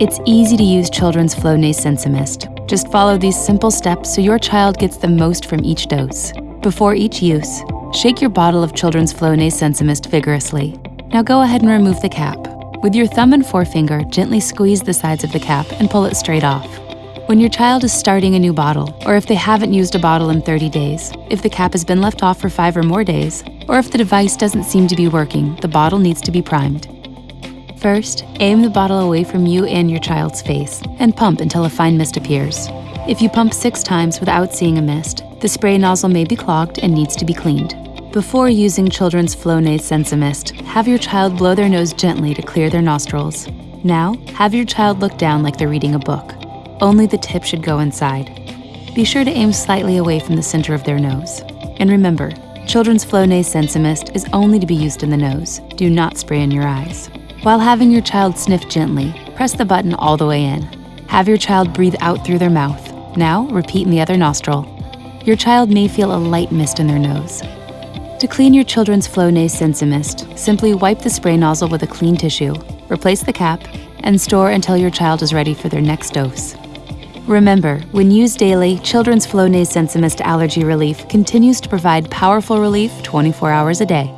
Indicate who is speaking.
Speaker 1: It's easy to use Children's Flonase Sensimist. Just follow these simple steps so your child gets the most from each dose. Before each use, shake your bottle of Children's Flonase Sensimist vigorously. Now go ahead and remove the cap. With your thumb and forefinger, gently squeeze the sides of the cap and pull it straight off. When your child is starting a new bottle, or if they haven't used a bottle in 30 days, if the cap has been left off for five or more days, or if the device doesn't seem to be working, the bottle needs to be primed. First, aim the bottle away from you and your child's face and pump until a fine mist appears. If you pump six times without seeing a mist, the spray nozzle may be clogged and needs to be cleaned. Before using Children's Flonase Sensimist, have your child blow their nose gently to clear their nostrils. Now, have your child look down like they're reading a book. Only the tip should go inside. Be sure to aim slightly away from the center of their nose. And remember, Children's Flonase Sensimist is only to be used in the nose. Do not spray in your eyes. While having your child sniff gently, press the button all the way in. Have your child breathe out through their mouth. Now, repeat in the other nostril. Your child may feel a light mist in their nose. To clean your children's Flonase Sensimist, simply wipe the spray nozzle with a clean tissue, replace the cap, and store until your child is ready for their next dose. Remember, when used daily, Children's Flonase Sensimist Allergy Relief continues to provide powerful relief 24 hours a day.